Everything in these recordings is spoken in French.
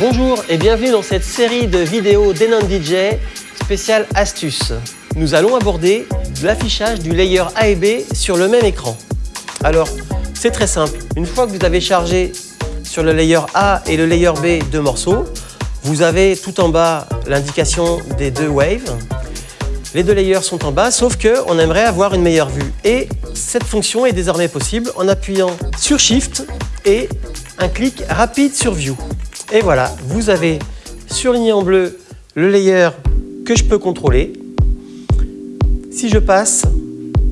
Bonjour et bienvenue dans cette série de vidéos d'Enon DJ spéciale astuce. Nous allons aborder l'affichage du layer A et B sur le même écran. Alors, c'est très simple. Une fois que vous avez chargé sur le layer A et le layer B deux morceaux, vous avez tout en bas l'indication des deux waves. Les deux layers sont en bas, sauf qu'on aimerait avoir une meilleure vue. Et cette fonction est désormais possible en appuyant sur Shift et un clic rapide sur View. Et voilà, vous avez surligné en bleu le layer que je peux contrôler. Si je passe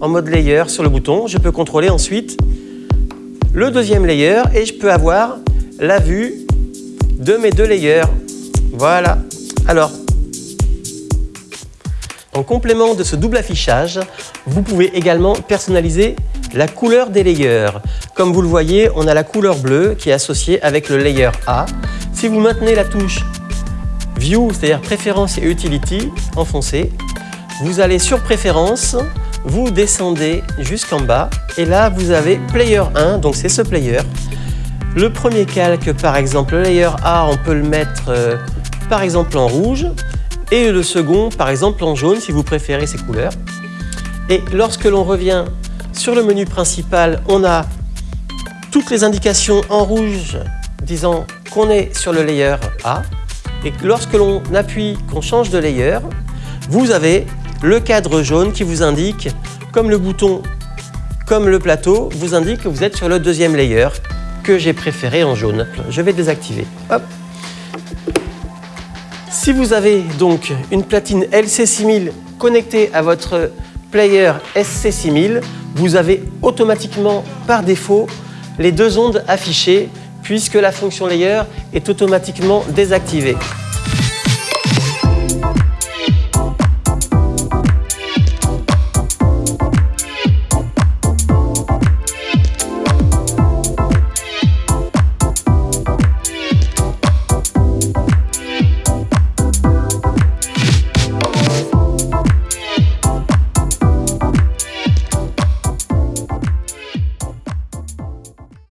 en mode layer sur le bouton, je peux contrôler ensuite le deuxième layer et je peux avoir la vue de mes deux layers. Voilà. Alors, en complément de ce double affichage, vous pouvez également personnaliser la couleur des layers. Comme vous le voyez, on a la couleur bleue qui est associée avec le layer A si vous maintenez la touche View, c'est-à-dire Préférences et Utility, enfoncée, vous allez sur Préférences, vous descendez jusqu'en bas et là vous avez Player 1, donc c'est ce player. Le premier calque, par exemple, le layer A, on peut le mettre euh, par exemple en rouge et le second, par exemple, en jaune si vous préférez ces couleurs. Et lorsque l'on revient sur le menu principal, on a toutes les indications en rouge disant qu'on est sur le layer A et lorsque l'on appuie, qu'on change de layer, vous avez le cadre jaune qui vous indique, comme le bouton, comme le plateau, vous indique que vous êtes sur le deuxième layer que j'ai préféré en jaune. Je vais désactiver. Si vous avez donc une platine LC6000 connectée à votre player SC6000, vous avez automatiquement par défaut les deux ondes affichées puisque la fonction layer est automatiquement désactivée.